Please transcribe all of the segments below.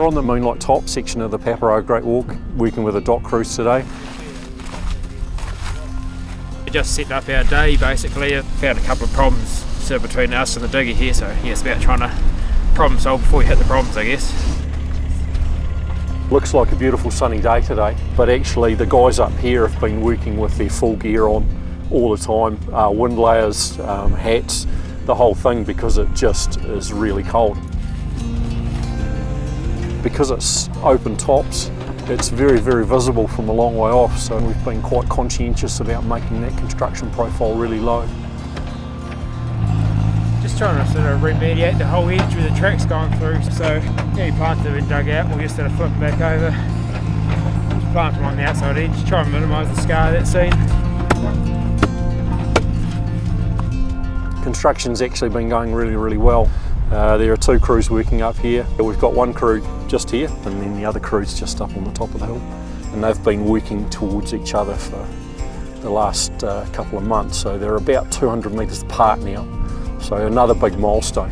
We're on the Moonlight Top section of the Paparoa Great Walk, working with a DOC crews today. We just set up our day basically, found a couple of problems of between us and the digger here, so yeah, it's about trying to problem solve before we hit the problems I guess. Looks like a beautiful sunny day today, but actually the guys up here have been working with their full gear on all the time, uh, wind layers, um, hats, the whole thing because it just is really cold. Because it's open tops, it's very, very visible from a long way off, so we've been quite conscientious about making that construction profile really low. Just trying to sort of remediate the whole edge where the track's going through, so any plants that have been dug out, we'll just sort of flip them back over, just plant them on the outside edge, try and minimise the scar that's seen. Construction's actually been going really, really well. Uh, there are two crews working up here. We've got one crew just here and then the other crew's just up on the top of the hill. And they've been working towards each other for the last uh, couple of months. So they're about 200 metres apart now. So another big milestone.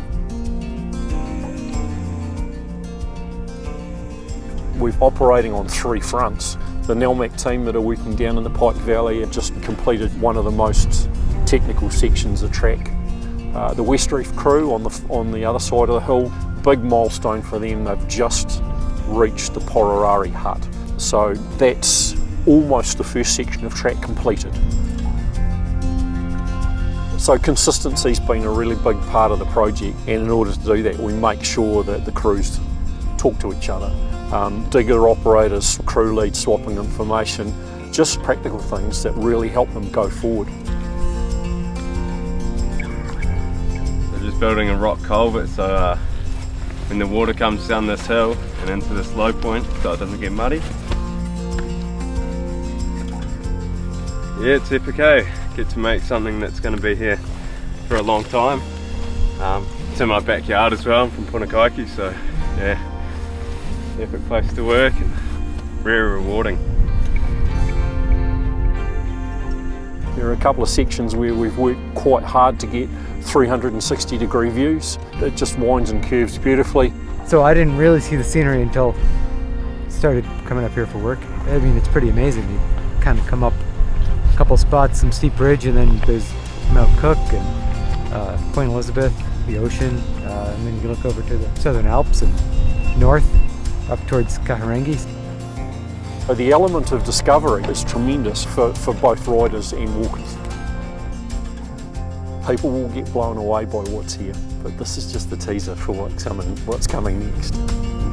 We're operating on three fronts. The Nelmac team that are working down in the Pike Valley have just completed one of the most technical sections of track uh, the West Reef crew on the, on the other side of the hill, big milestone for them, they've just reached the Pororari hut. So that's almost the first section of track completed. So consistency's been a really big part of the project and in order to do that we make sure that the crews talk to each other. Um, digger operators, crew leads swapping information, just practical things that really help them go forward. Building a rock culvert so uh, when the water comes down this hill and into this low point so it doesn't get muddy. Yeah, it's epic eh? Get to make something that's going to be here for a long time. Um, it's in my backyard as well, I'm from Punakaiki so yeah, epic place to work and very rewarding. There are a couple of sections where we've worked quite hard to get 360 degree views. It just winds and curves beautifully. So I didn't really see the scenery until I started coming up here for work. I mean, it's pretty amazing. You kind of come up a couple spots, some steep ridge, and then there's Mount Cook and uh, Point Elizabeth, the ocean, uh, and then you look over to the Southern Alps and north up towards Kahurangi. The element of discovery is tremendous for, for both riders and walkers people will get blown away by what's here, but this is just the teaser for what's coming, what's coming next.